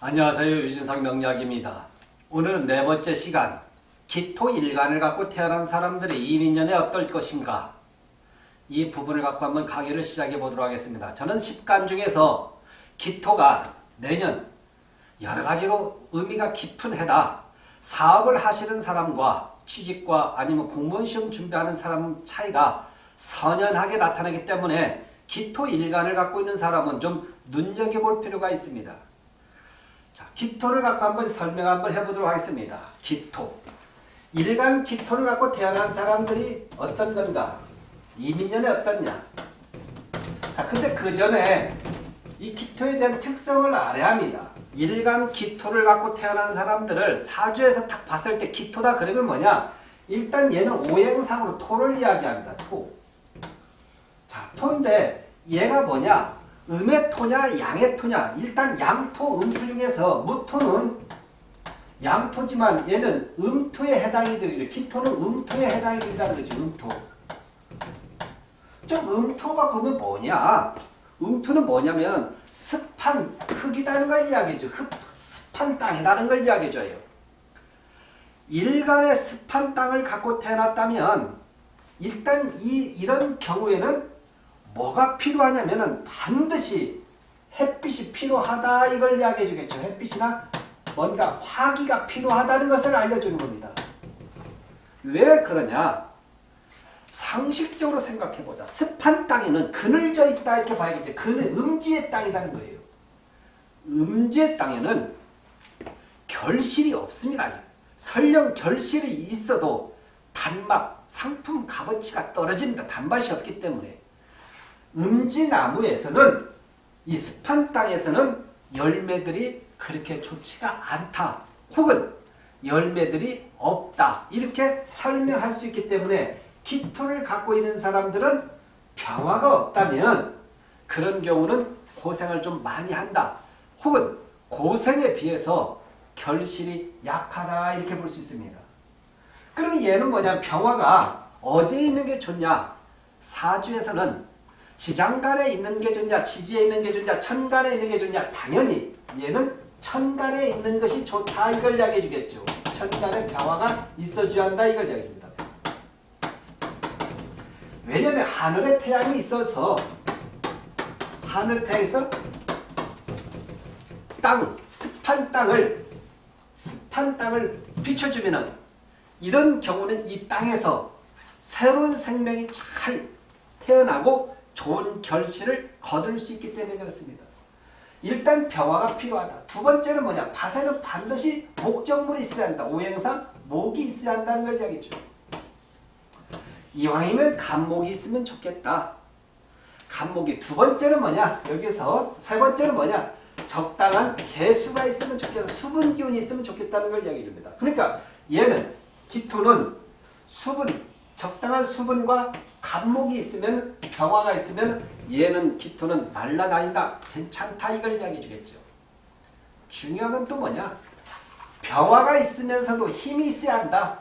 안녕하세요. 유진상 명약입니다. 오늘은 네 번째 시간 기토 일간을 갖고 태어난 사람들의 이민년에 어떨 것인가 이 부분을 갖고 한번 강의를 시작해 보도록 하겠습니다. 저는 10간 중에서 기토가 내년 여러 가지로 의미가 깊은 해다. 사업을 하시는 사람과 취직과 아니면 공무원 시험 준비하는 사람 차이가 선연하게 나타나기 때문에 기토 일간을 갖고 있는 사람은 좀 눈여겨볼 필요가 있습니다. 자, 기토를 갖고 한번 설명 한번 해보도록 하겠습니다. 기토. 일간 기토를 갖고 태어난 사람들이 어떤 건가? 이민년에 어떻냐? 자, 근데 그 전에 이 기토에 대한 특성을 알아야 합니다. 일간 기토를 갖고 태어난 사람들을 사주에서 딱 봤을 때 기토다 그러면 뭐냐? 일단 얘는 오행상으로 토를 이야기합니다. 토. 자, 토인데 얘가 뭐냐? 음의 토냐 양의 토냐 일단 양토 음토 중에서 무토는 양토지만 얘는 음토에 해당이 되기로 기토는 음토에 해당이 된다는 거죠. 음토. 좀 음토가 그러면 뭐냐? 음토는 뭐냐면 습한 흙이라는 걸 이야기해줘. 흙, 습한 땅이라는 걸 이야기해줘요. 일간의 습한 땅을 갖고 태어났다면 일단 이, 이런 경우에는 뭐가 필요하냐면은 반드시 햇빛이 필요하다 이걸 이야기해 주겠죠. 햇빛이나 뭔가 화기가 필요하다는 것을 알려주는 겁니다. 왜 그러냐? 상식적으로 생각해 보자. 습한 땅에는 그늘져 있다 이렇게 봐야겠죠. 그늘 음지의 땅이라는 거예요. 음지의 땅에는 결실이 없습니다. 설령 결실이 있어도 단맛, 상품 값어치가 떨어집니다. 단맛이 없기 때문에. 음지나무에서는 이 습한 땅에서는 열매들이 그렇게 좋지가 않다. 혹은 열매들이 없다. 이렇게 설명할 수 있기 때문에 기토를 갖고 있는 사람들은 평화가 없다면 그런 경우는 고생을 좀 많이 한다. 혹은 고생에 비해서 결실이 약하다 이렇게 볼 수 있습니다. 그러면 얘는 뭐냐 평화가 어디에 있는 게 좋냐 사주에서는 지장간에 있는 게 좋냐 지지에 있는 게 좋냐 천간에 있는 게 좋냐 당연히 얘는 천간에 있는 것이 좋다 이걸 이야기해 주겠죠. 천간에 평화가 있어줘야 한다 이걸 이야기합니다. 왜냐하면 하늘에 태양이 있어서 하늘 태양에서 땅, 습한 땅을 습한 땅을 비춰주면은 이런 경우는 이 땅에서 새로운 생명이 잘 태어나고 좋은 결실을 거둘 수 있기 때문에 그렇습니다. 일단 평화가 필요하다. 두 번째는 뭐냐? 밭에는 반드시 목적물이 있어야 한다. 오행상 목이 있어야 한다는 걸 이야기죠. 이왕이면 간목이 있으면 좋겠다. 간목이 두 번째는 뭐냐? 여기서 세 번째는 뭐냐? 적당한 개수가 있으면 좋겠다. 수분 기운이 있으면 좋겠다는 걸 이야기 줍니다. 그러니까 얘는 기토는 수분, 적당한 수분과 간목이 있으면 병화가 있으면 얘는 기토는 날라다닌다. 괜찮다. 이걸 이야기해 주겠죠. 중요한 건 또 뭐냐? 병화가 있으면서도 힘이 있어야 한다.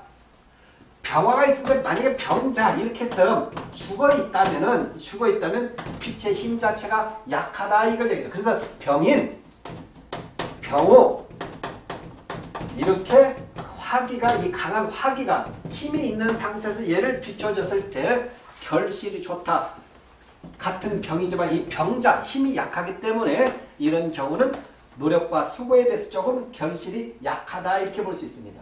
병화가 있으면 만약에 병자 이렇게처럼 죽어 있다면은 죽어 있다면 빛의 힘 자체가 약하다 이걸 얘기죠. 그래서 병인, 병호 이렇게 화기가 이 강한 화기가 힘이 있는 상태에서 얘를 비춰줬을 때 결실이 좋다. 같은 병이지만 이 병자 힘이 약하기 때문에 이런 경우는 노력과 수고에 비해서 조금 결실이 약하다 이렇게 볼 수 있습니다.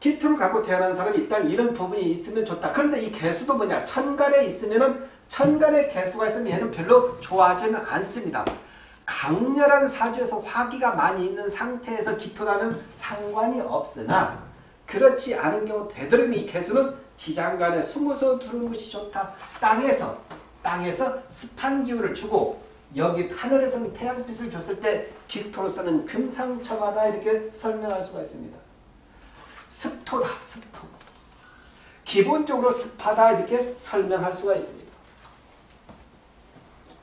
기토를 갖고 태어난 사람이 일단 이런 부분이 있으면 좋다. 그런데 이 개수도 뭐냐? 천간에 있으면은 천간에 개수가 있으면 얘는 별로 좋아하지는 않습니다. 강렬한 사주에서 화기가 많이 있는 상태에서 기토라면 상관이 없으나 그렇지 않은 경우 되도록 이 개수는 지장간에 숨어서 두는 것이 좋다. 땅에서 땅에서 습한 기운을 주고 여기 하늘에서는 태양빛을 줬을 때 기토로서는 금상첨화다 이렇게 설명할 수가 있습니다. 습토다. 습토. 기본적으로 습하다 이렇게 설명할 수가 있습니다.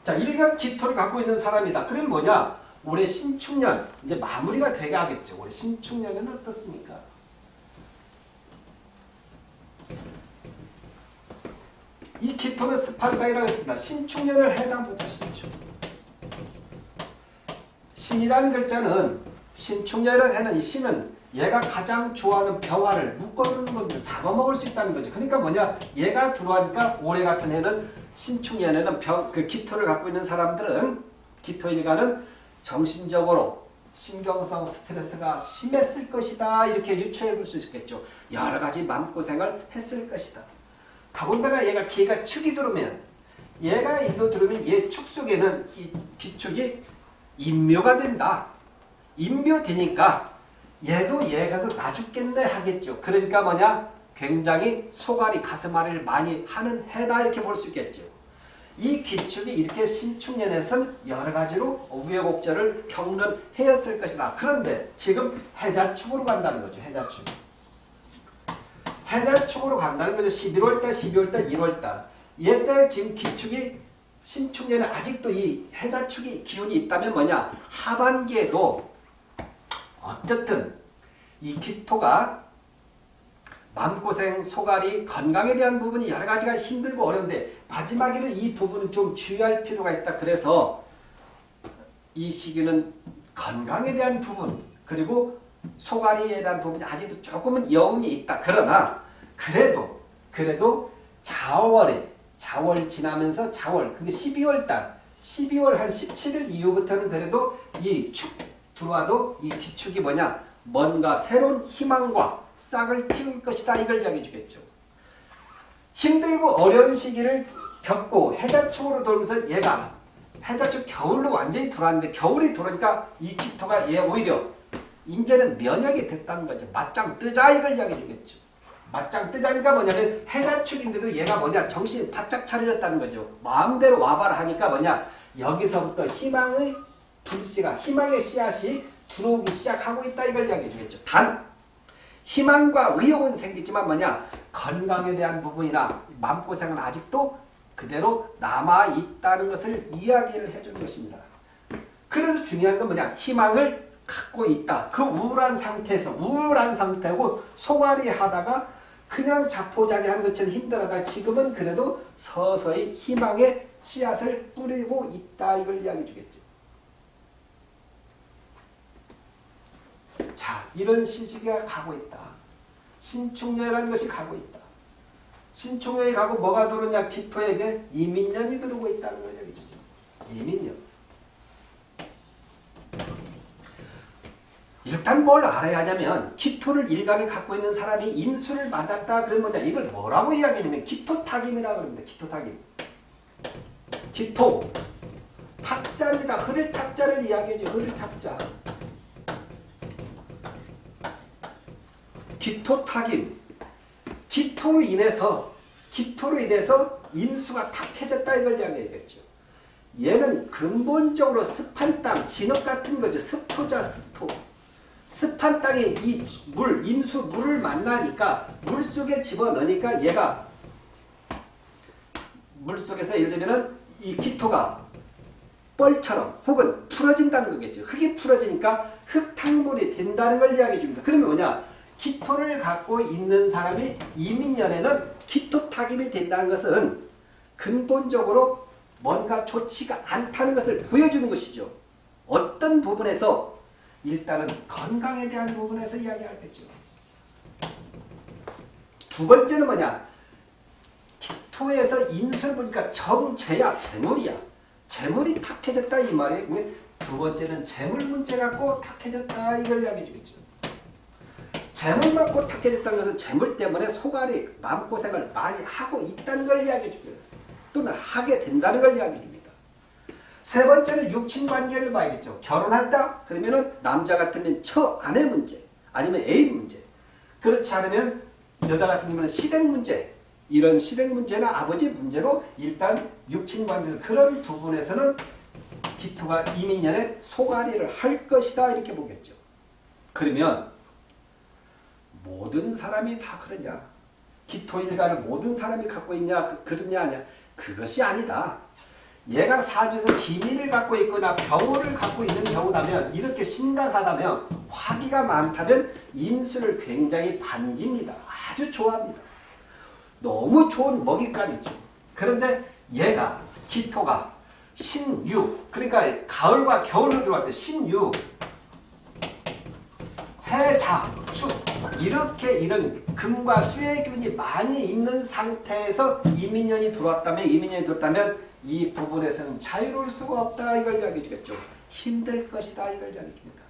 자, 일간 기토를 갖고 있는 사람이다. 그럼 뭐냐? 올해 신축년 이제 마무리가 하겠죠. 올해 신축년에는 어떻습니까? 이 기토는 습한 땅이라고 했습니다. 신축년을 해당보자 신축. 신이라는 글자는 신축년이라는 이 신은 얘가 가장 좋아하는 병화를 묶어두는 거죠. 잡아먹을 수 있다는 거죠. 그러니까 뭐냐 얘가 들어가니까 올해 같은 해는 신축년에는 병, 그 기토를 갖고 있는 사람들은 기토일가는 정신적으로 신경성 스트레스가 심했을 것이다 이렇게 유추해 볼 수 있겠죠. 여러 가지 마음고생을 했을 것이다. 더군다나 얘가 기가 축이 들어오면 얘가 일로 들어오면 얘 축 속에는 이 기축이 인묘가 된다. 인묘되니까 얘도 얘 가서 나 죽겠네 하겠죠. 그러니까 뭐냐? 굉장히 소갈이 가슴앓이를 많이 하는 해다 이렇게 볼 수 있겠죠. 이 기축이 이렇게 신축년에선 여러 가지로 우여곡절을 겪는 해였을 것이다. 그런데 지금 해자축으로 간다는 거죠. 해자축. 해자축으로 간다는 거죠. 11월달, 12월달, 1월달. 얘때 지금 기축이 신축년에 아직도 이 해자축이 기운이 있다면 뭐냐? 하반기에도 어쨌든 이 기토가 마음고생, 소갈이, 건강에 대한 부분이 여러 가지가 힘들고 어려운데 마지막에는 이 부분은 좀 주의할 필요가 있다. 그래서 이 시기는 건강에 대한 부분 그리고 소갈이에 대한 부분이 아직도 조금은 여운이 있다. 그러나 그래도 그래도 자월에 자월 지나면서 자월 그게 12월 달 12월 한 17일 이후부터는 그래도 이 축 들어와도 이 기축이 뭐냐 뭔가 새로운 희망과 싹을 틔울 것이다 이걸 이야기해 주겠죠. 힘들고 어려운 시기를 겪고 해자축으로 돌면서 얘가 해자축 겨울로 완전히 들어왔는데 겨울이 들어오니까 이 기토가 얘 오히려 이제는 면역이 됐다는 거죠. 맞짱 뜨자 이걸 이야기해 주겠죠. 맞짱 뜨자니까 뭐냐면 해자축인데도 얘가 뭐냐 정신이 바짝 차려졌다는 거죠. 마음대로 와봐라 하니까 뭐냐 여기서부터 희망의 불씨가 희망의 씨앗이 들어오기 시작하고 있다 이걸 이야기해 주겠죠. 단 희망과 의욕은 생기지만 뭐냐 건강에 대한 부분이나 마음고생은 아직도 그대로 남아있다는 것을 이야기를 해주는 것입니다. 그래서 중요한 건 뭐냐 희망을 갖고 있다. 그 우울한 상태에서 우울한 상태고 소갈이 하다가 그냥 자포자기 하는 것처럼 힘들어다 지금은 그래도 서서히 희망의 씨앗을 뿌리고 있다 이걸 이야기해 주겠죠. 자, 이런 시기가 가고 있다. 신축년이라는 것이 가고 있다. 신축년이 가고 뭐가 들어오냐? 기토에게 이민년이 들어오고 있다는 걸 얘기해주죠. 이민년. 일단 뭘 알아야 하냐면 기토를 일간을 갖고 있는 사람이 임수를 만났다 그러면 이걸 뭐라고 이야기하냐면 기토탁임이라고 합니다. 기토탁임. 기토. 탁자입니다. 흐를 탁자를 이야기해줘. 흐를 탁자. 기토탁임. 기토로 인해서 기토로 인해서 인수가 탁해졌다 이걸 이야기하겠죠. 얘는 근본적으로 습한 땅, 진흙 같은 거죠. 습토자 습토. 습한 땅에 이 물, 인수 물을 만나니까 물 속에 집어넣으니까 얘가 물 속에서 예를 들면은 이 기토가 뻘처럼 혹은 풀어진다는 거겠죠. 흙이 풀어지니까 흙탕물이 된다는 걸 이야기해 줍니다. 그러면 뭐냐? 기토를 갖고 있는 사람이 이민년에는 기토탁임이 된다는 것은 근본적으로 뭔가 좋지가 않다는 것을 보여주는 것이죠. 어떤 부분에서 일단은 건강에 대한 부분에서 이야기하겠죠. 두 번째는 뭐냐? 기토에서 인수를 보니까 정재야, 재물이야. 재물이 탁해졌다 이 말이에요. 두 번째는 재물 문제 갖고 탁해졌다 이걸 이야기해 주겠죠. 재물 맞고 탁해졌다는 것은 재물 때문에 소갈이 마음고생을 많이 하고 있다는 걸 이야기해 줍니다. 또는 하게 된다는 걸 이야기해 줍니다. 세 번째는 육친관계를 봐야겠죠. 결혼했다? 그러면 남자 같으면 처 아내 문제 아니면 애인 문제 그렇지 않으면 여자 같은 경우는 시댁 문제 이런 시댁 문제나 아버지 문제로 일단 육친관계 그런 부분에서는 기토가 이민년에 소갈이를 할 것이다 이렇게 보겠죠. 그러면 모든 사람이 다 그러냐? 기토일가를 모든 사람이 갖고 있냐? 그, 그러냐 아니야? 그것이 아니다. 얘가 사주에서 기미를 갖고 있거나 병호를 갖고 있는 경우라면 이렇게 심각하다면 화기가 많다면 임수를 굉장히 반깁니다. 아주 좋아합니다. 너무 좋은 먹잇감이죠. 그런데 얘가 기토가 신유 그러니까 가을과 겨울로 들어갈 때 신유 해자 축 이렇게 이런 금과 수의 균이 많이 있는 상태에서 이민년이 들어왔다면 이민년이 들어왔다면 이 부분에서는 자유로울 수가 없다 이걸 이야기해 주겠죠. 힘들 것이다 이걸 이야기해 줍니다.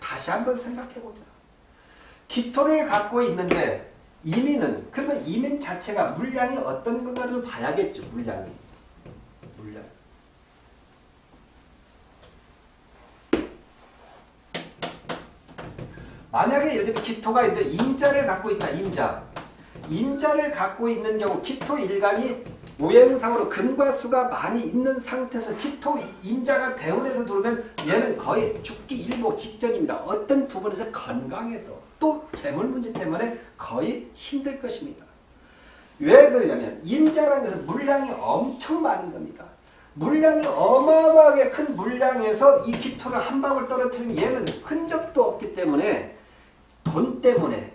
다시 한번 생각해 보자. 기토를 갖고 있는데 이민은 그러면 이민 자체가 물량이 어떤 건가를 봐야겠죠. 물량이. 물량. 만약에 예를 들면 기토가 있는데 임자를 갖고 있다. 임자. 임자를 갖고 있는 경우 기토 일간이 오행상으로 금과 수가 많이 있는 상태에서 기토 임자가 대운에서 들어오면 얘는 거의 죽기 일보 직전입니다. 어떤 부분에서 건강해서 또 재물 문제 때문에 거의 힘들 것입니다. 왜 그러냐면 임자라는 것은 물량이 엄청 많은 겁니다. 물량이 어마어마하게 큰 물량에서 이 기토를 한 방울 떨어뜨리면 얘는 흔적도 없기 때문에 돈 때문에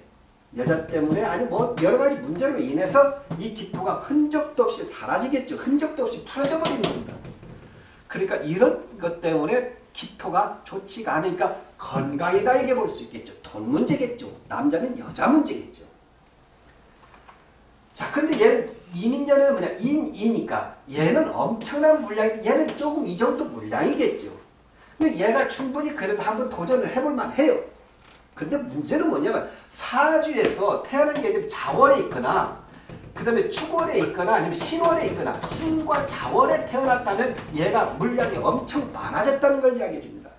여자 때문에 아니 뭐 여러 가지 문제로 인해서 이 기토가 흔적도 없이 사라지겠죠. 흔적도 없이 풀어져 버리는 겁니다. 그러니까 이런 것 때문에 기토가 좋지가 않으니까 건강이다 이게 볼 수 있겠죠. 돈 문제겠죠. 남자는 여자 문제겠죠. 자, 근데 얘는 이민자는 뭐냐? 인, 이니까 얘는 엄청난 물량이 얘는 조금 이 정도 물량이겠죠. 근데 얘가 충분히 그래도 한번 도전을 해볼 만해요. 근데 문제는 뭐냐면 사주에서 태어난 게 자월에 있거나 그 다음에 축월에 있거나 아니면 신월에 있거나 신과 자월에 태어났다면 얘가 물량이 엄청 많아졌다는 걸 이야기해 줍니다.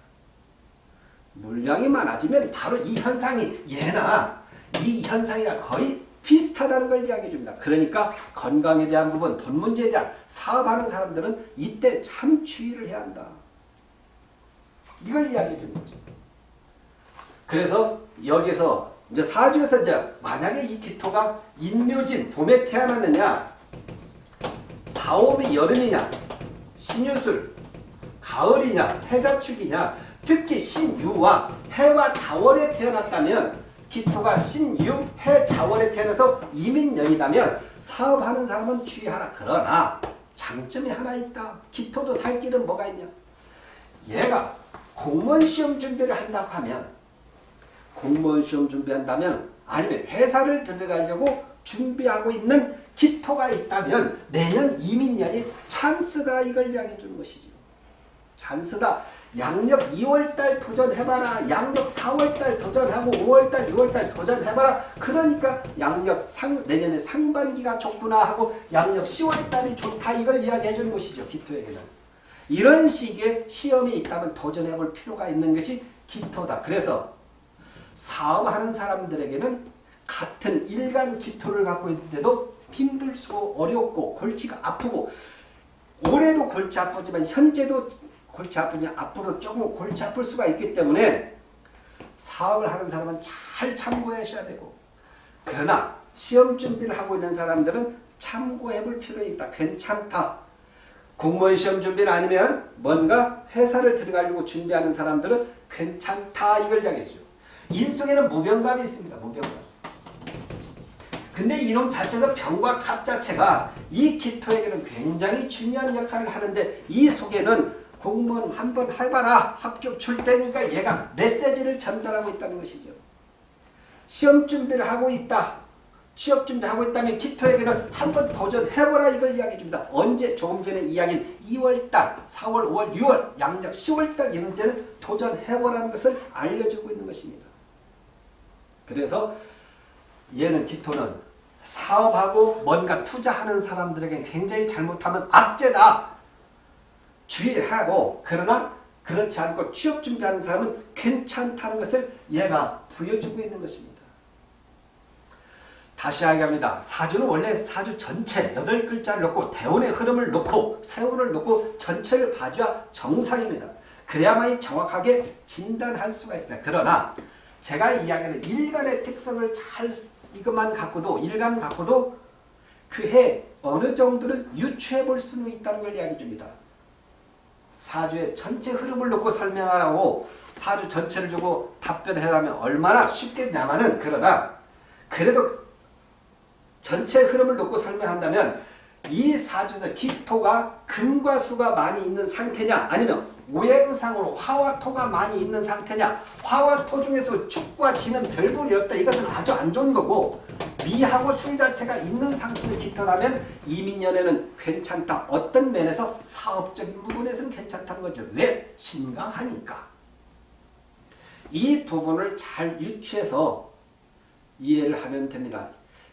물량이 많아지면 바로 이 현상이 얘나 이 현상이랑 거의 비슷하다는 걸 이야기해 줍니다. 그러니까 건강에 대한 부분, 돈 문제에 대한 사업하는 사람들은 이때 참 주의를 해야 한다. 이걸 이야기해 주는 거죠. 그래서 여기서 이제 사주에서 이제 만약에 이 기토가 인묘진 봄에 태어났느냐 사오미 여름이냐 신유술 가을이냐 해자축이냐 특히 신유와 해와 자월에 태어났다면 기토가 신유 해 자월에 태어나서 이민년이다면 사업하는 사람은 주의하라. 그러나 장점이 하나 있다. 기토도 살 길은 뭐가 있냐? 얘가 공무원 시험 준비를 한다고 하면 공무원 시험 준비한다면 아니면 회사를 들어가려고 준비하고 있는 기토가 있다면 내년 이민년이 찬스다 이걸 이야기해 주는 것이죠. 찬스다. 양력 2월달 도전해봐라. 양력 4월달 도전하고 5월달 6월달 도전해봐라. 그러니까 양력 상, 내년에 상반기가 좋구나 하고 양력 10월달이 좋다 이걸 이야기해 주는 것이죠. 기토에게는. 이런 식의 시험이 있다면 도전해볼 필요가 있는 것이 기토다. 그래서 사업하는 사람들에게는 같은 일간 기토를 갖고 있는데도 힘들고 어렵고 골치가 아프고 올해도 골치 아프지만 현재도 골치 아프냐 앞으로 조금 골치 아플 수가 있기 때문에 사업을 하는 사람은 잘 참고하셔야 되고 그러나 시험 준비를 하고 있는 사람들은 참고해 볼 필요 있다. 괜찮다. 공무원 시험 준비는 아니면 뭔가 회사를 들어가려고 준비하는 사람들은 괜찮다 이걸 이야기해줘. 인속에는 무병갑이 있습니다. 무병갑. 근데 이놈 자체가 병과 갑 자체가 이 기토에게는 굉장히 중요한 역할을 하는데 이 속에는 공무원 한 번 해봐라 합격 줄 테니까 얘가 메시지를 전달하고 있다는 것이죠. 시험 준비를 하고 있다. 취업 준비하고 있다면 기토에게는 한 번 도전해보라 이걸 이야기해 줍니다. 언제? 조금 전에 이야기한 2월달, 4월, 5월, 6월, 양력 10월달 이런 때는 도전해보라는 것을 알려주고 있는 것입니다. 그래서 얘는 기토는 사업하고 뭔가 투자하는 사람들에게 굉장히 잘못하면 악재다. 주의하고 그러나 그렇지 않고 취업 준비하는 사람은 괜찮다는 것을 얘가 보여주고 있는 것입니다. 다시 이야기합니다. 사주는 원래 사주 전체 8글자를 놓고 대운의 흐름을 놓고 세운을 놓고 전체를 봐줘야 정상입니다. 그래야만이 정확하게 진단할 수가 있습니다. 그러나 제가 이야기하는 일간의 특성을 잘 이것만 갖고도 일간 갖고도 그 해 어느 정도는 유추해 볼 수는 있다는 걸 이야기 줍니다. 사주의 전체 흐름을 놓고 설명하라고 사주 전체를 주고 답변하라면 얼마나 쉽겠냐마는 그러나 그래도 전체 흐름을 놓고 설명한다면 이 사주에서 기토가 금과 수가 많이 있는 상태냐? 아니면 오행상으로 화와 토가 많이 있는 상태냐? 화와 토 중에서 축과 지는 별볼이 없다. 이것은 아주 안 좋은 거고 미하고 술 자체가 있는 상태의 기토라면 이민년에는 괜찮다. 어떤 면에서? 사업적인 부분에서는 괜찮다는 거죠. 왜? 신강하니까. 이 부분을 잘 유추해서 이해를 하면 됩니다.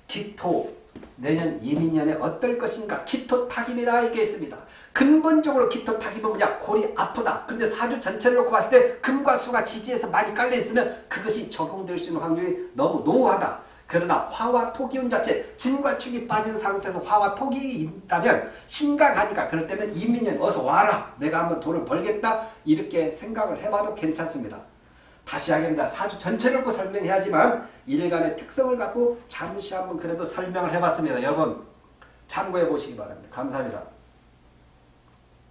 기토 내년 이민년에 어떨 것인가 기토 타기입니다 이게 있습니다. 근본적으로 기토 타기은 뭐냐? 골이 아프다. 근데 사주 전체를 놓고 봤을 때 금과 수가 지지해서 많이 깔려 있으면 그것이 적용될 수 있는 확률이 너무 농후하다. 그러나 화와 토 기운 자체 진과 축이 빠진 상태에서 화와 토기 있다면 신강하니까 그럴 때는 이민년 어서 와라. 내가 한번 돈을 벌겠다. 이렇게 생각을 해봐도 괜찮습니다 다시 하겠습니다. 사주 전체를 놓고 설명해야지만 일간의 특성을 갖고 잠시 한번 그래도 설명을 해봤습니다. 여러분 참고해 보시기 바랍니다. 감사합니다.